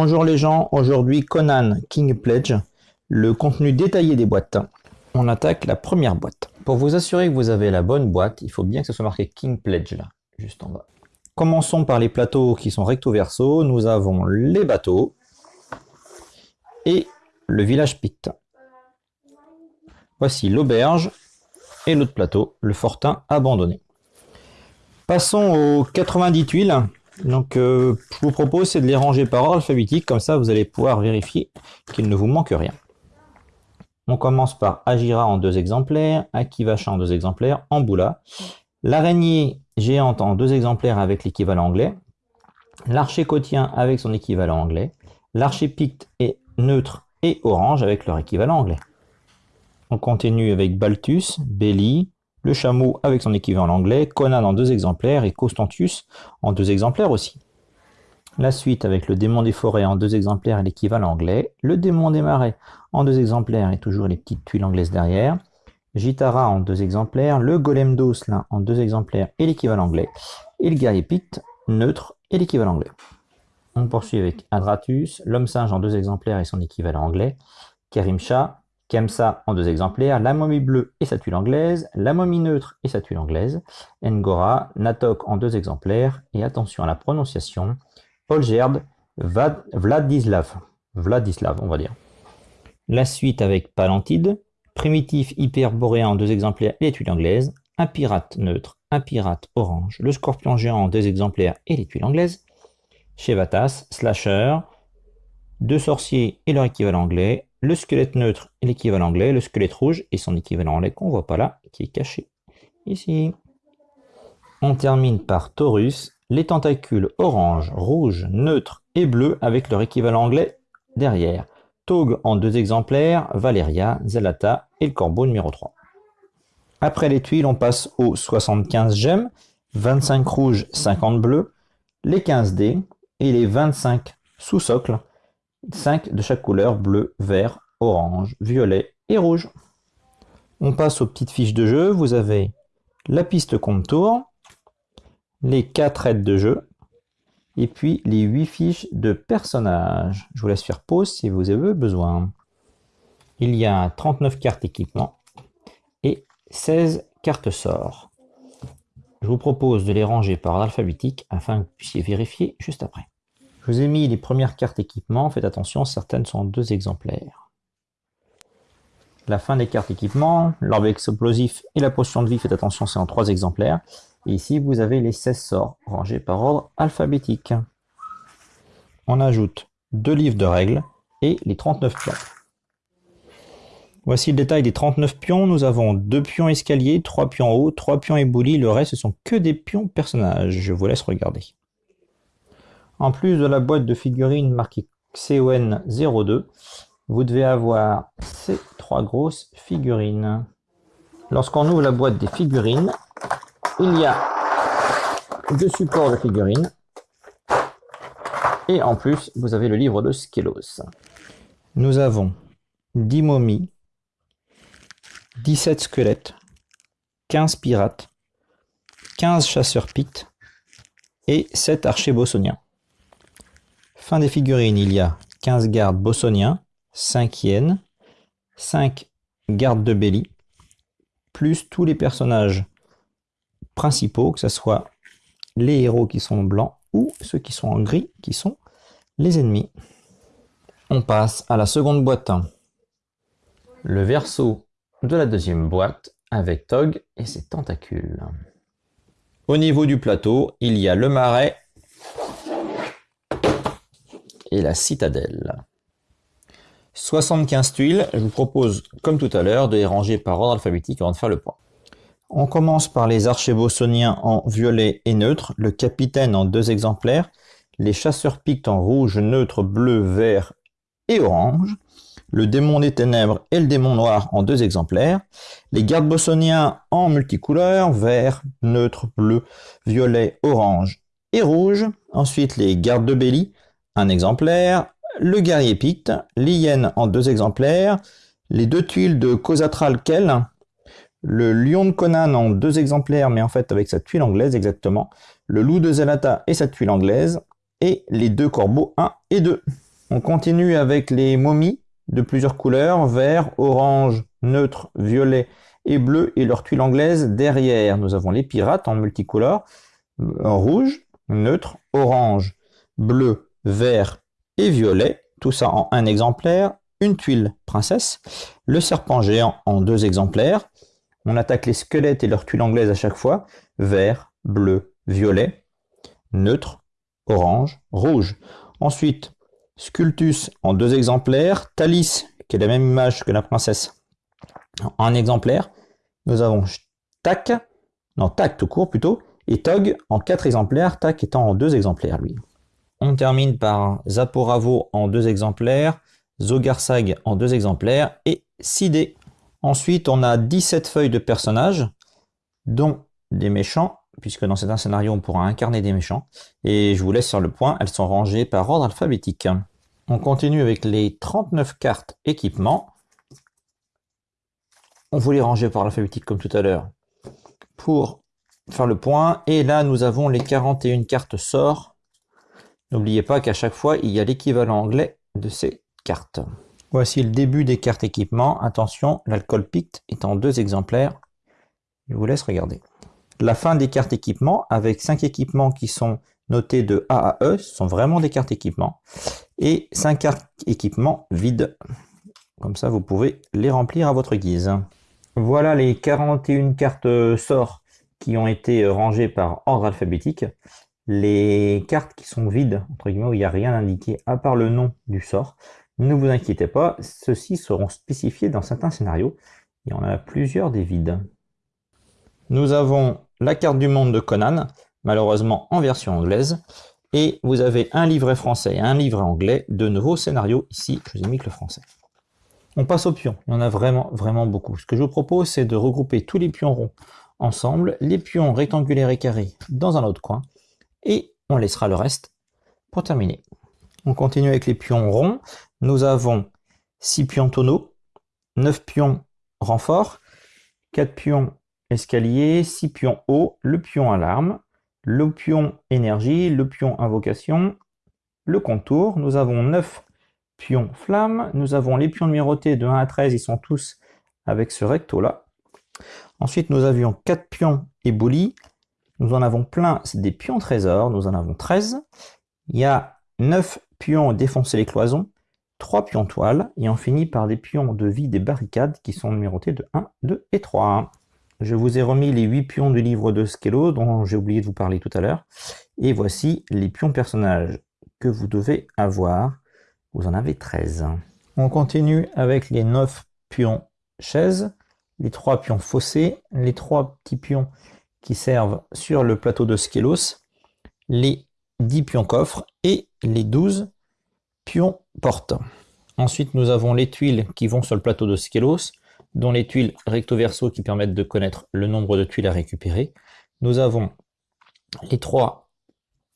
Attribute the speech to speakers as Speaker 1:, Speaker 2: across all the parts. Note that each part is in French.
Speaker 1: Bonjour les gens, aujourd'hui Conan King Pledge, le contenu détaillé des boîtes. On attaque la première boîte. Pour vous assurer que vous avez la bonne boîte, il faut bien que ce soit marqué King Pledge là, juste en bas. Commençons par les plateaux qui sont recto verso. Nous avons les bateaux et le village Picte. Voici l'auberge et l'autre plateau, le fortin abandonné. Passons aux 90 tuiles. Donc, euh, je vous propose c'est de les ranger par ordre alphabétique, comme ça vous allez pouvoir vérifier qu'il ne vous manque rien. On commence par Agira en deux exemplaires, Akivacha en deux exemplaires, Amboula, l'araignée géante en deux exemplaires avec l'équivalent anglais, l'archer cotien avec son équivalent anglais, l'archer picte et neutre et orange avec leur équivalent anglais. On continue avec Balthus, Belly, le chameau avec son équivalent anglais, Conan en deux exemplaires et Constantius en deux exemplaires aussi. La suite avec le démon des forêts en deux exemplaires et l'équivalent anglais, le démon des marais en deux exemplaires et toujours les petites tuiles anglaises derrière, Gitara en deux exemplaires, le golem d'Osselin en deux exemplaires et l'équivalent anglais, et le guerrier Picte neutre et l'équivalent anglais. On poursuit avec Adratus, l'homme singe en deux exemplaires et son équivalent anglais, Kerimcha, Kemsa en deux exemplaires, la momie bleue et sa tuile anglaise, la momie neutre et sa tuile anglaise, Ngora, Natok en deux exemplaires, et attention à la prononciation, Polgerd, Vladislav, Vladislav on va dire. La suite avec Palantide, primitif hyperboréen en deux exemplaires et les tuiles anglaises, un pirate neutre, un pirate orange, le scorpion géant en deux exemplaires et les tuiles anglaises, Chevatas, Slasher, deux sorciers et leur équivalent anglais, le squelette neutre et l'équivalent anglais, le squelette rouge et son équivalent anglais qu'on voit pas là, qui est caché ici. On termine par Taurus, les tentacules orange, rouge, neutre et bleu avec leur équivalent anglais derrière. Tog en deux exemplaires, Valeria, Zelata et le corbeau numéro 3. Après les tuiles, on passe aux 75 gemmes, 25 rouges, 50 bleus, les 15 dés et les 25 sous-socles 5 de chaque couleur, bleu, vert, orange, violet et rouge. On passe aux petites fiches de jeu. Vous avez la piste contour, les 4 aides de jeu, et puis les 8 fiches de personnages. Je vous laisse faire pause si vous avez besoin. Il y a 39 cartes équipement et 16 cartes sort. Je vous propose de les ranger par alphabétique afin que vous puissiez vérifier juste après. Je vous ai mis les premières cartes équipement, faites attention, certaines sont en deux exemplaires. La fin des cartes équipement, l'orbe explosif et la potion de vie, faites attention, c'est en trois exemplaires. Ici, vous avez les 16 sorts, rangés par ordre alphabétique. On ajoute deux livres de règles et les 39 pions. Voici le détail des 39 pions. Nous avons deux pions escaliers, trois pions hauts, trois pions éboulis. Le reste, ce sont que des pions personnages. Je vous laisse regarder. En plus de la boîte de figurines marquée CON02, vous devez avoir ces trois grosses figurines. Lorsqu'on ouvre la boîte des figurines, il y a deux supports de figurines. Et en plus, vous avez le livre de Skelos. Nous avons 10 momies, 17 squelettes, 15 pirates, 15 chasseurs pictes et 7 archers bossoniens. Fin des figurines, il y a 15 gardes bossoniens, 5 hyènes, 5 gardes de Belly, plus tous les personnages principaux, que ce soit les héros qui sont blancs ou ceux qui sont en gris, qui sont les ennemis. On passe à la seconde boîte. Le verso de la deuxième boîte avec Tog et ses tentacules. Au niveau du plateau, il y a le marais la citadelle. 75 tuiles, je vous propose, comme tout à l'heure, de les ranger par ordre alphabétique avant de faire le point. On commence par les archers bossoniens en violet et neutre, le capitaine en deux exemplaires, les chasseurs pictes en rouge, neutre, bleu, vert et orange, le démon des ténèbres et le démon noir en deux exemplaires, les gardes bossoniens en multicouleurs, vert, neutre, bleu, violet, orange et rouge, ensuite les gardes de Belly un exemplaire, le guerrier picte, l'hyène en deux exemplaires, les deux tuiles de Cosatral Kell, le lion de Conan en deux exemplaires, mais en fait avec sa tuile anglaise exactement, le loup de Zelata et sa tuile anglaise, et les deux corbeaux 1 et 2. On continue avec les momies de plusieurs couleurs, vert, orange, neutre, violet et bleu, et leur tuile anglaise derrière. Nous avons les pirates en multicolore, rouge, neutre, orange, bleu, vert et violet, tout ça en un exemplaire, une tuile princesse, le serpent géant en deux exemplaires. On attaque les squelettes et leur tuile anglaise à chaque fois, vert, bleu, violet, neutre, orange, rouge. Ensuite, Scultus en deux exemplaires, Thalys, qui est la même image que la princesse, en un exemplaire. Nous avons Tac, non Tac tout court plutôt, et Tog en quatre exemplaires, Tac étant en deux exemplaires lui. On termine par Zaporavo en deux exemplaires, Zogarsag en deux exemplaires et Sidé. Ensuite, on a 17 feuilles de personnages, dont des méchants, puisque dans certains scénarios, on pourra incarner des méchants. Et je vous laisse sur le point, elles sont rangées par ordre alphabétique. On continue avec les 39 cartes équipement. On vous les ranger par alphabétique comme tout à l'heure pour faire le point. Et là, nous avons les 41 cartes sorts. N'oubliez pas qu'à chaque fois, il y a l'équivalent anglais de ces cartes. Voici le début des cartes équipement. Attention, l'alcool pict est en deux exemplaires. Je vous laisse regarder. La fin des cartes équipement, avec cinq équipements qui sont notés de A à E, ce sont vraiment des cartes équipement. Et cinq cartes équipement vides. Comme ça, vous pouvez les remplir à votre guise. Voilà les 41 cartes sorts qui ont été rangées par ordre alphabétique. Les cartes qui sont vides, entre guillemets, où il n'y a rien indiqué à part le nom du sort, ne vous inquiétez pas, ceux-ci seront spécifiés dans certains scénarios. Il y en a plusieurs des vides. Nous avons la carte du monde de Conan, malheureusement en version anglaise, et vous avez un livret français et un livret anglais de nouveaux scénarios. Ici, je vous ai mis que le français. On passe aux pions. Il y en a vraiment, vraiment beaucoup. Ce que je vous propose, c'est de regrouper tous les pions ronds ensemble, les pions rectangulaires et carrés dans un autre coin, et on laissera le reste pour terminer. On continue avec les pions ronds. Nous avons 6 pions tonneaux, 9 pions renforts, 4 pions escalier, 6 pions haut, le pion alarme, le pion énergie, le pion invocation, le contour. Nous avons 9 pions flamme. Nous avons les pions numérotés de 1 à 13, ils sont tous avec ce recto là. Ensuite, nous avions 4 pions éboulis. Nous en avons plein, c'est des pions trésors. Nous en avons 13. Il y a 9 pions défoncer les cloisons, 3 pions toiles, et on finit par des pions de vie des barricades qui sont numérotés de 1, 2 et 3. Je vous ai remis les 8 pions du livre de Skello dont j'ai oublié de vous parler tout à l'heure. Et voici les pions personnages que vous devez avoir. Vous en avez 13. On continue avec les 9 pions chaises, les 3 pions fossés, les 3 petits pions qui servent sur le plateau de Skelos, les 10 pions coffres et les 12 pions portes. Ensuite, nous avons les tuiles qui vont sur le plateau de Skelos, dont les tuiles recto-verso qui permettent de connaître le nombre de tuiles à récupérer. Nous avons les trois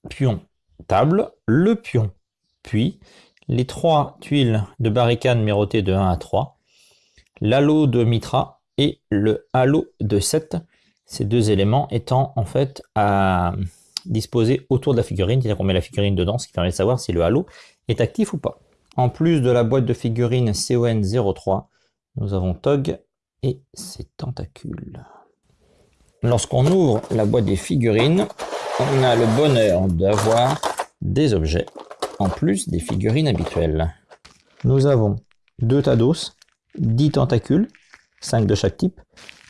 Speaker 1: pions table, le pion puis, les trois tuiles de barricade numérotées de 1 à 3, l'halo de Mitra et le halo de 7, ces deux éléments étant en fait à disposer autour de la figurine, c'est-à-dire qu'on met la figurine dedans, ce qui permet de savoir si le halo est actif ou pas. En plus de la boîte de figurines CON 03, nous avons Tog et ses tentacules. Lorsqu'on ouvre la boîte des figurines, on a le bonheur d'avoir des objets, en plus des figurines habituelles. Nous avons deux Tados, 10 tentacules, 5 de chaque type.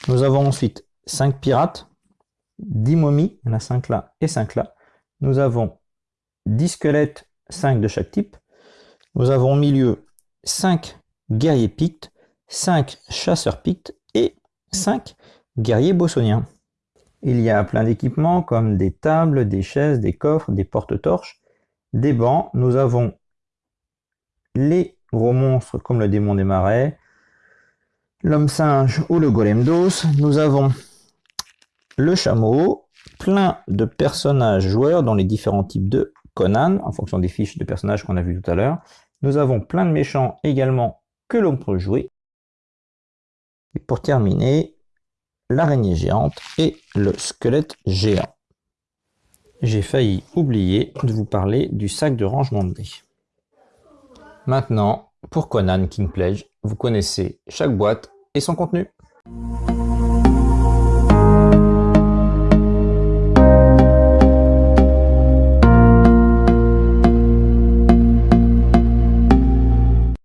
Speaker 1: Nous avons ensuite 5 pirates, 10 momies, il y en a 5 là et 5 là. Nous avons 10 squelettes, 5 de chaque type. Nous avons au milieu 5 guerriers pictes, 5 chasseurs pictes et 5 guerriers bossoniens. Il y a plein d'équipements comme des tables, des chaises, des coffres, des porte-torches, des bancs. Nous avons les gros monstres comme le démon des marais, l'homme singe ou le golem d'os. Nous avons le chameau, plein de personnages joueurs dans les différents types de Conan, en fonction des fiches de personnages qu'on a vu tout à l'heure. Nous avons plein de méchants également que l'on peut jouer. Et pour terminer, l'araignée géante et le squelette géant. J'ai failli oublier de vous parler du sac de rangement de dés. Maintenant, pour Conan King Pledge, vous connaissez chaque boîte et son contenu.